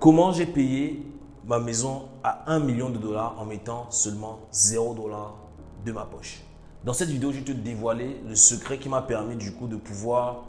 Comment j'ai payé ma maison à 1 million de dollars en mettant seulement 0 dollars de ma poche? Dans cette vidéo, je vais te dévoiler le secret qui m'a permis du coup de pouvoir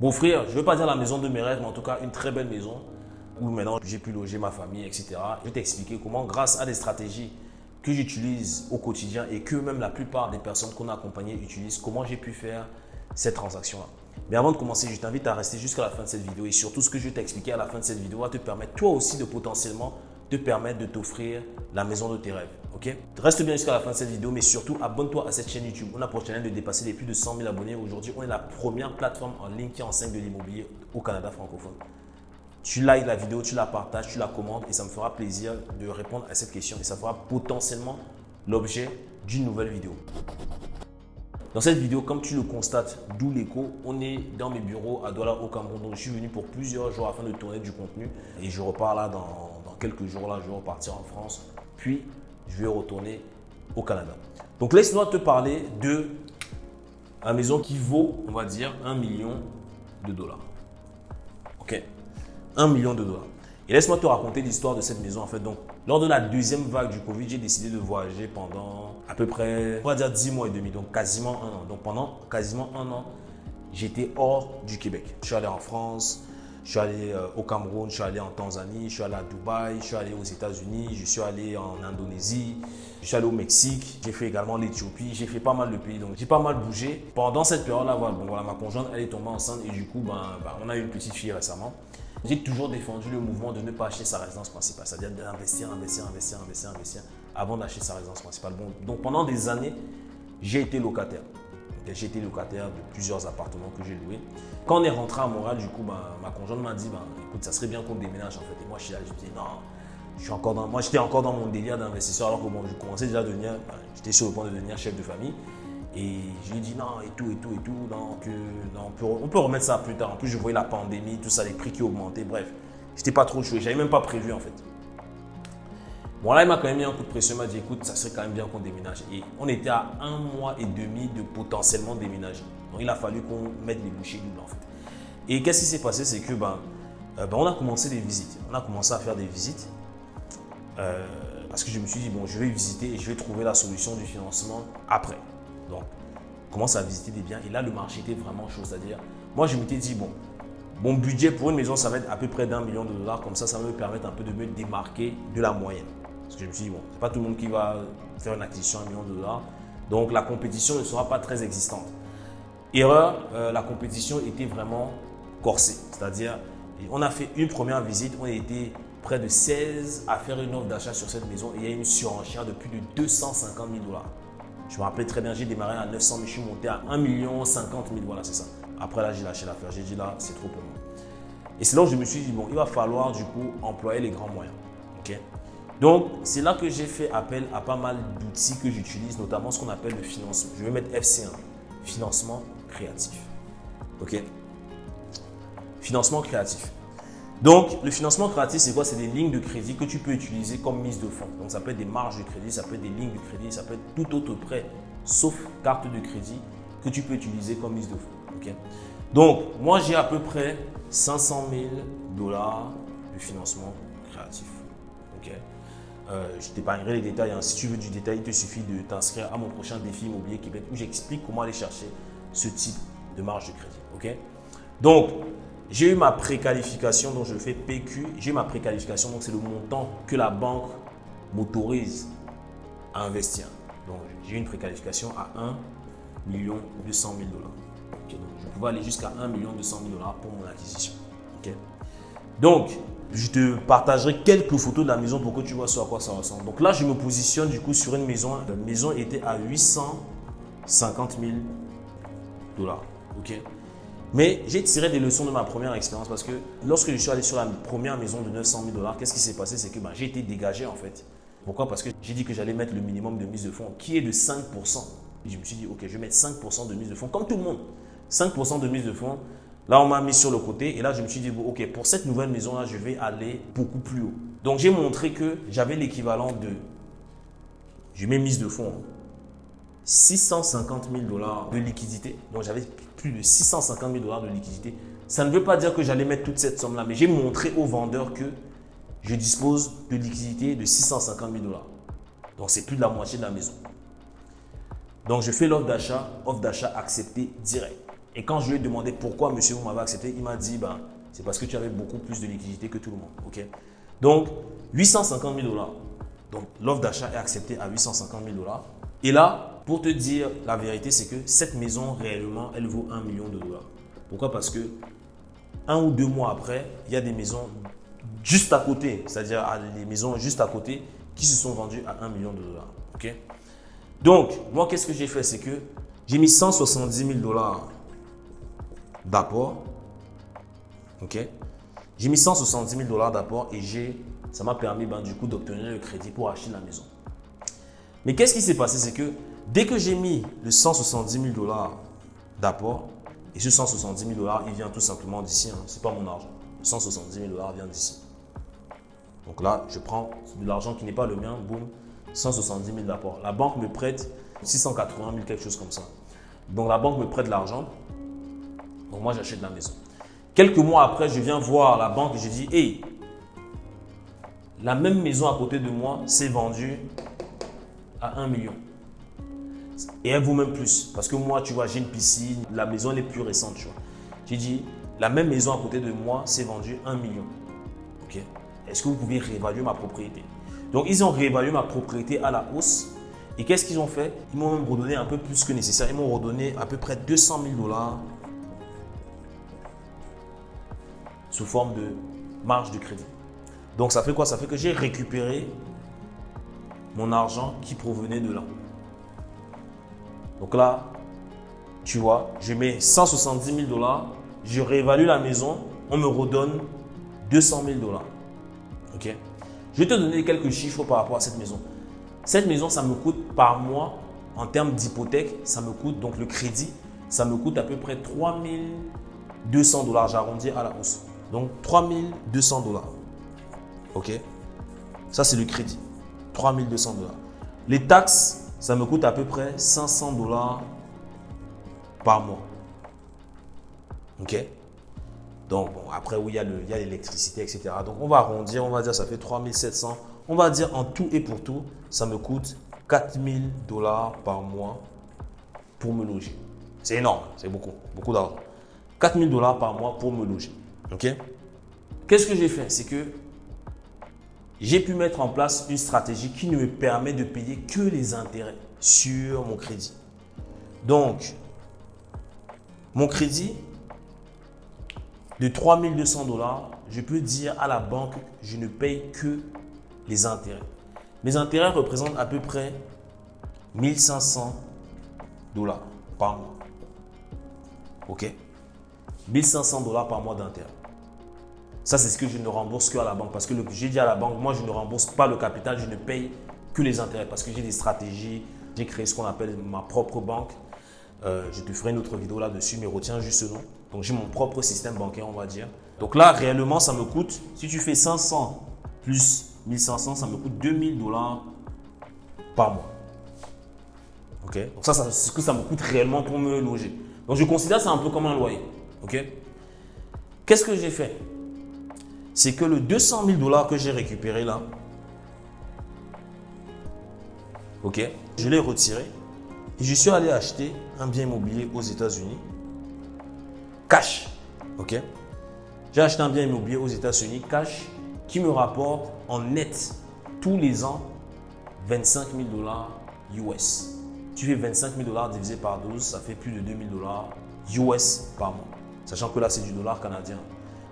m'offrir, je ne veux pas dire la maison de mes rêves, mais en tout cas une très belle maison où maintenant j'ai pu loger ma famille, etc. Je vais t'expliquer comment, grâce à des stratégies que j'utilise au quotidien et que même la plupart des personnes qu'on a accompagnées utilisent, comment j'ai pu faire cette transaction-là. Mais avant de commencer, je t'invite à rester jusqu'à la fin de cette vidéo et surtout ce que je vais t'expliquer à la fin de cette vidéo va te permettre toi aussi de potentiellement te permettre de t'offrir la maison de tes rêves. Ok? Reste bien jusqu'à la fin de cette vidéo, mais surtout abonne-toi à cette chaîne YouTube. On a pour challenge de dépasser les plus de 100 000 abonnés. Aujourd'hui, on est la première plateforme en ligne qui enseigne de l'immobilier au Canada francophone. Tu likes la vidéo, tu la partages, tu la commandes et ça me fera plaisir de répondre à cette question et ça fera potentiellement l'objet d'une nouvelle vidéo. Dans cette vidéo, comme tu le constates, d'où l'écho, on est dans mes bureaux à Douala au Cameroun. Donc, je suis venu pour plusieurs jours afin de tourner du contenu et je repars là dans, quelques jours. Là, je vais repartir en France, puis je vais retourner au Canada. Donc, laisse-moi te parler de la maison qui vaut, on va dire, un million de dollars. Ok 1 million de dollars. Et laisse-moi te raconter l'histoire de cette maison en fait. Donc, lors de la deuxième vague du Covid, j'ai décidé de voyager pendant à peu près, on va dire 10 mois et demi, donc quasiment un an. Donc, pendant quasiment un an, j'étais hors du Québec. Je suis allé en France, je suis allé euh, au Cameroun, je suis allé en Tanzanie, je suis allé à Dubaï, je suis allé aux États-Unis, je suis allé en Indonésie, je suis allé au Mexique, j'ai fait également l'Éthiopie, j'ai fait pas mal de pays, donc j'ai pas mal bougé. Pendant cette période-là, bon, voilà, ma conjointe, elle est tombée enceinte et du coup, ben, ben on a eu une petite fille récemment. J'ai toujours défendu le mouvement de ne pas acheter sa résidence principale, c'est-à-dire d'investir, investir, investir, investir, investir avant d'acheter sa résidence principale. Bon, donc pendant des années, j'ai été locataire. J'ai été locataire de plusieurs appartements que j'ai loués. Quand on est rentré à Montréal, du coup, bah, ma conjointe m'a dit, bah, écoute, ça serait bien qu'on déménage en fait. Et moi, je suis là, je dis, non, je suis encore dans, moi, j'étais encore dans mon délire d'investisseur alors que je commençais déjà à devenir, bah, j'étais sur le point de devenir chef de famille. Et je lui ai dit non, et tout, et tout, et tout. Donc, on, peut, on, peut, remettre ça plus tard. En plus, je voyais la pandémie, tout ça, les prix qui augmentaient. Bref, j'étais pas trop chaud. J'avais même pas prévu en fait. Bon, là, il m'a quand même mis un coup de pression. Il m'a dit écoute, ça serait quand même bien qu'on déménage. Et on était à un mois et demi de potentiellement déménager. Donc, il a fallu qu'on mette les bouchées doubles en fait. Et qu'est-ce qui s'est passé? C'est que ben, euh, ben, on a commencé des visites. On a commencé à faire des visites. Euh, parce que je me suis dit, bon, je vais visiter et je vais trouver la solution du financement après. Donc, commence à visiter des biens. Et là, le marché était vraiment chaud. C'est-à-dire, moi, je m'étais dit, bon, mon budget pour une maison, ça va être à peu près d'un million de dollars. Comme ça, ça va me permettre un peu de me démarquer de la moyenne. Parce que je me suis dit, bon, c'est pas tout le monde qui va faire une acquisition à un million de dollars. Donc, la compétition ne sera pas très existante. Erreur, euh, la compétition était vraiment corsée. C'est-à-dire, on a fait une première visite, on a près de 16 à faire une offre d'achat sur cette maison et il y a une surenchère de plus de 250 000 dollars. Je me rappelle très bien, j'ai démarré à 900 000, je suis monté à 1 million 50 000, voilà, c'est ça. Après là, j'ai lâché l'affaire, j'ai dit là, c'est trop pour moi. Et c'est là où je me suis dit, bon, il va falloir du coup employer les grands moyens. ok? Donc, c'est là que j'ai fait appel à pas mal d'outils que j'utilise, notamment ce qu'on appelle le financement. Je vais mettre FC1, financement créatif. Ok? Financement créatif. Donc, le financement créatif, c'est quoi? C'est des lignes de crédit que tu peux utiliser comme mise de fonds. Donc, ça peut être des marges de crédit, ça peut être des lignes de crédit, ça peut être tout autre prêt, sauf carte de crédit, que tu peux utiliser comme mise de fonds. Donc, moi, j'ai à peu près 500 000 dollars de financement créatif. Ok? Euh, je t'épargnerai les détails. Hein. Si tu veux du détail, il te suffit de t'inscrire à mon prochain défi immobilier Québec où j'explique comment aller chercher ce type de marge de crédit. Ok? Donc, j'ai eu ma préqualification, donc je fais PQ. J'ai ma préqualification, donc c'est le montant que la banque m'autorise à investir. Donc j'ai une préqualification à 1 million 200 000 dollars. donc je pouvais aller jusqu'à 1 million 200 000 dollars pour mon acquisition. Donc, je te partagerai quelques photos de la maison pour que tu vois sur à quoi ça ressemble. Donc là, je me positionne du coup sur une maison. La maison était à 850 000 dollars. Mais j'ai tiré des leçons de ma première expérience parce que lorsque je suis allé sur la première maison de 900 000 dollars, qu'est-ce qui s'est passé? C'est que ben, j'ai été dégagé en fait. Pourquoi? Parce que j'ai dit que j'allais mettre le minimum de mise de fonds qui est de 5%. Et je me suis dit, ok, je vais mettre 5% de mise de fonds comme tout le monde. 5% de mise de fonds. Là, on m'a mis sur le côté et là, je me suis dit, bon, ok, pour cette nouvelle maison-là, je vais aller beaucoup plus haut. Donc, j'ai montré que j'avais l'équivalent de, je mets mise de fonds, 650 000 dollars de liquidité. Donc, j'avais plus de 650 000 dollars de liquidité. Ça ne veut pas dire que j'allais mettre toute cette somme-là, mais j'ai montré aux vendeurs que je dispose de liquidité de 650 000 dollars. Donc, c'est plus de la moitié de la maison. Donc, je fais l'offre d'achat, offre d'achat acceptée direct. Et quand je lui ai demandé pourquoi monsieur vous m'avez accepté, il m'a dit ben, c'est parce que tu avais beaucoup plus de liquidité que tout le monde. ok? Donc, 850 000 dollars. Donc, l'offre d'achat est acceptée à 850 000 dollars. Et là, pour te dire la vérité, c'est que cette maison, réellement, elle vaut 1 million de dollars. Pourquoi? Parce que un ou deux mois après, il y a des maisons juste à côté, c'est-à-dire les maisons juste à côté, qui se sont vendues à 1 million de dollars. Donc, moi, qu'est-ce que j'ai fait? C'est que j'ai mis 170 000 dollars d'apport. Ok? J'ai mis 170 000 dollars d'apport et ça m'a permis ben, du coup d'obtenir le crédit pour acheter la maison. Mais qu'est-ce qui s'est passé? C'est que dès que j'ai mis le 170 000 dollars d'apport, et ce 170 000 dollars, il vient tout simplement d'ici, hein, ce n'est pas mon argent. 170 000 dollars vient d'ici. Donc là, je prends de l'argent qui n'est pas le mien, boum, 170 000 d'apport. La banque me prête 680 000, quelque chose comme ça. Donc la banque me prête l'argent. Donc moi, j'achète la maison. Quelques mois après, je viens voir la banque et je dis, hey, la même maison à côté de moi s'est vendue à 1 million. Et elle vaut même plus. Parce que moi, tu vois, j'ai une piscine, la maison est plus récente, tu vois. J'ai dit, la même maison à côté de moi s'est vendue 1 million. Ok Est-ce que vous pouvez réévaluer ma propriété? Donc, ils ont réévalué ma propriété à la hausse. Et qu'est-ce qu'ils ont fait? Ils m'ont même redonné un peu plus que nécessaire. Ils m'ont redonné à peu près 200 000 dollars sous forme de marge de crédit. Donc, ça fait quoi? Ça fait que j'ai récupéré mon argent qui provenait de là. Donc là, tu vois, je mets 170 000 dollars, je réévalue la maison, on me redonne 200 000 dollars. Ok? Je vais te donner quelques chiffres par rapport à cette maison. Cette maison, ça me coûte par mois, en termes d'hypothèque, ça me coûte, donc le crédit, ça me coûte à peu près 3200 dollars. J'arrondis à la hausse. Donc 3200 dollars. Ok? Ça, c'est le crédit. 3200 dollars. Les taxes, ça me coûte à peu près 500 dollars par mois. OK? Donc, après, oui, il y a l'électricité, etc. Donc, on va arrondir, on va dire ça fait 3700. On va dire en tout et pour tout, ça me coûte 4000 dollars par mois pour me loger. C'est énorme, c'est beaucoup, beaucoup d'argent. 4000 dollars par mois pour me loger. OK? Qu'est-ce que j'ai fait? C'est que j'ai pu mettre en place une stratégie qui ne me permet de payer que les intérêts sur mon crédit. Donc, mon crédit de 3200 dollars, je peux dire à la banque, je ne paye que les intérêts. Mes intérêts représentent à peu près 1500 dollars par mois. OK? 1500 dollars par mois d'intérêt. Ça, c'est ce que je ne rembourse qu'à la banque. Parce que j'ai dit à la banque, moi, je ne rembourse pas le capital, je ne paye que les intérêts. Parce que j'ai des stratégies, j'ai créé ce qu'on appelle ma propre banque. Euh, je te ferai une autre vidéo là-dessus, mais retiens juste ce nom. Donc, j'ai mon propre système bancaire, on va dire. Donc là, réellement, ça me coûte, si tu fais 500 plus 1500, ça me coûte 2000 dollars par mois. Ok? Donc ça, c'est ce que ça me coûte réellement pour me loger. Donc, je considère ça un peu comme un loyer. Ok? Qu'est-ce que j'ai fait? C'est que le 200 000 dollars que j'ai récupéré là, ok, je l'ai retiré et je suis allé acheter un bien immobilier aux États-Unis, cash, ok. J'ai acheté un bien immobilier aux États-Unis, cash, qui me rapporte en net tous les ans 25 000 dollars US. Tu fais 25 000 dollars divisé par 12, ça fait plus de 2 000 dollars US par mois. Sachant que là, c'est du dollar canadien.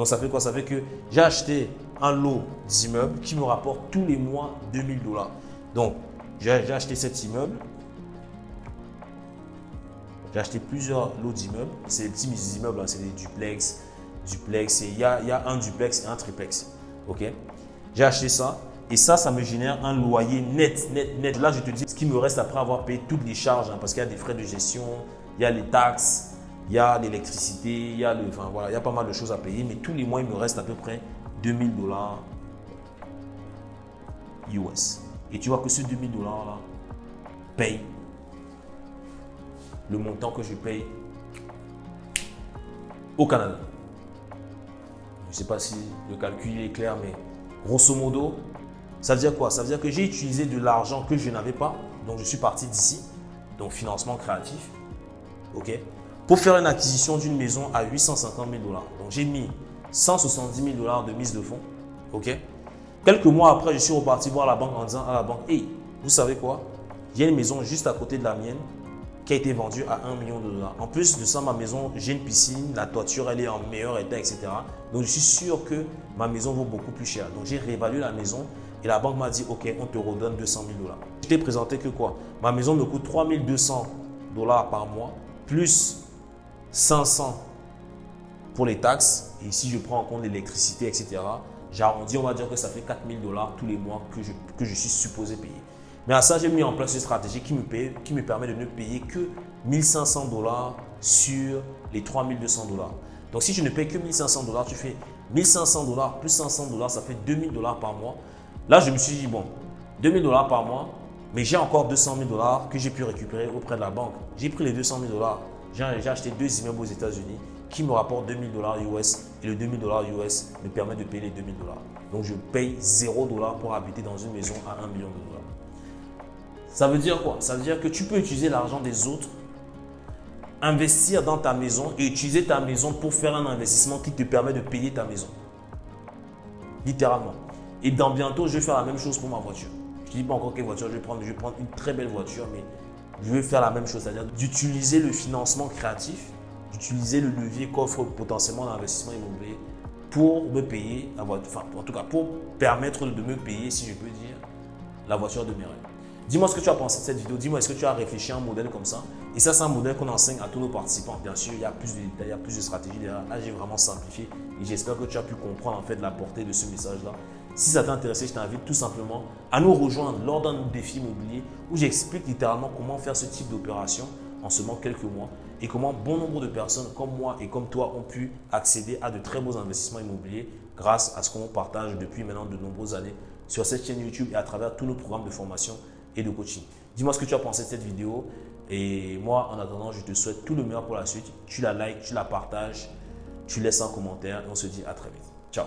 Donc ça fait quoi? Ça fait que j'ai acheté un lot d'immeubles qui me rapporte tous les mois 2000 dollars. Donc j'ai acheté cet immeuble. J'ai acheté plusieurs lots d'immeubles. C'est des petits immeubles, hein. c'est des duplex, duplex. Il y a, un duplex et un triplex. Ok? J'ai acheté ça. Et ça, ça me génère un loyer net, net, net. Là, je te dis ce qui me reste après avoir payé toutes les charges, hein, parce qu'il y a des frais de gestion, il y a les taxes, il y a l'électricité, il y a le, voilà, il y a pas mal de choses à payer, mais tous les mois, il me reste à peu près 2000 dollars US. Et tu vois que ce 2000 dollars là paye le montant que je paye au Canada. Je ne sais pas si le calcul est clair, mais grosso modo, ça veut dire quoi? Ça veut dire que j'ai utilisé de l'argent que je n'avais pas. Donc, je suis parti d'ici. Donc, financement créatif. OK? Pour faire une acquisition d'une maison à 850 000 dollars. Donc, j'ai mis 170 000 dollars de mise de fonds. OK? Quelques mois après, je suis reparti voir la banque en disant à la banque, hey, vous savez quoi? Il y a une maison juste à côté de la mienne qui a été vendue à 1 million de dollars. En plus de ça, ma maison, j'ai une piscine, la toiture, elle est en meilleur état, etc. Donc, je suis sûr que ma maison vaut beaucoup plus cher. Donc, j'ai réévalué la maison et la banque m'a dit, OK, on te redonne 200 000 dollars. Je t'ai présenté que quoi? Ma maison me coûte 3200 dollars par mois, plus 500 pour les taxes. Et si je prends en compte l'électricité, etc., j'arrondis, on va dire que ça fait 4000 dollars tous les mois que je, que je suis supposé payer. Mais à ça, j'ai mis en place une stratégie qui me, paye, qui me permet de ne payer que 1500 dollars sur les 3200 dollars. Donc, si je ne paye que 1500 dollars, tu fais 1500 dollars plus 500 dollars, ça fait 2000 dollars par mois. Là, je me suis dit, bon, 2000 dollars par mois, mais j'ai encore 200 000 dollars que j'ai pu récupérer auprès de la banque. J'ai pris les 200 000 dollars, j'ai acheté deux immeubles aux États-Unis qui me rapportent 2000 dollars US et le 2000 dollars US me permet de payer les 2000 dollars. Donc je paye 0 dollars pour habiter dans une maison à 1 million de dollars. Ça veut dire quoi? Ça veut dire que tu peux utiliser l'argent des autres, investir dans ta maison et utiliser ta maison pour faire un investissement qui te permet de payer ta maison. Littéralement. Et dans bientôt, je vais faire la même chose pour ma voiture. Je ne dis pas encore quelle voiture je vais prendre. Je vais prendre une très belle voiture, mais je vais faire la même chose, c'est-à-dire d'utiliser le financement créatif, d'utiliser le levier qu'offre potentiellement l'investissement immobilier pour me payer la voiture, enfin en tout cas pour permettre de me payer, si je peux dire, la voiture de mes rêves. Dis-moi ce que tu as pensé de cette vidéo. Dis-moi, est-ce que tu as réfléchi à un modèle comme ça? Et ça, c'est un modèle qu'on enseigne à tous nos participants. Bien sûr, il y a plus de détails, il y a plus de stratégies derrière. Là, j'ai vraiment simplifié et j'espère que tu as pu comprendre en fait la portée de ce message-là. Si ça t'a intéressé, je t'invite tout simplement à nous rejoindre lors d'un défi immobilier où j'explique littéralement comment faire ce type d'opération en seulement quelques mois et comment bon nombre de personnes comme moi et comme toi ont pu accéder à de très beaux investissements immobiliers grâce à ce qu'on partage depuis maintenant de nombreuses années sur cette chaîne YouTube et à travers tous nos programmes de formation et de coaching. Dis-moi ce que tu as pensé de cette vidéo et moi en attendant je te souhaite tout le meilleur pour la suite. Tu la likes, tu la partages, tu laisses un commentaire et on se dit à très vite. Ciao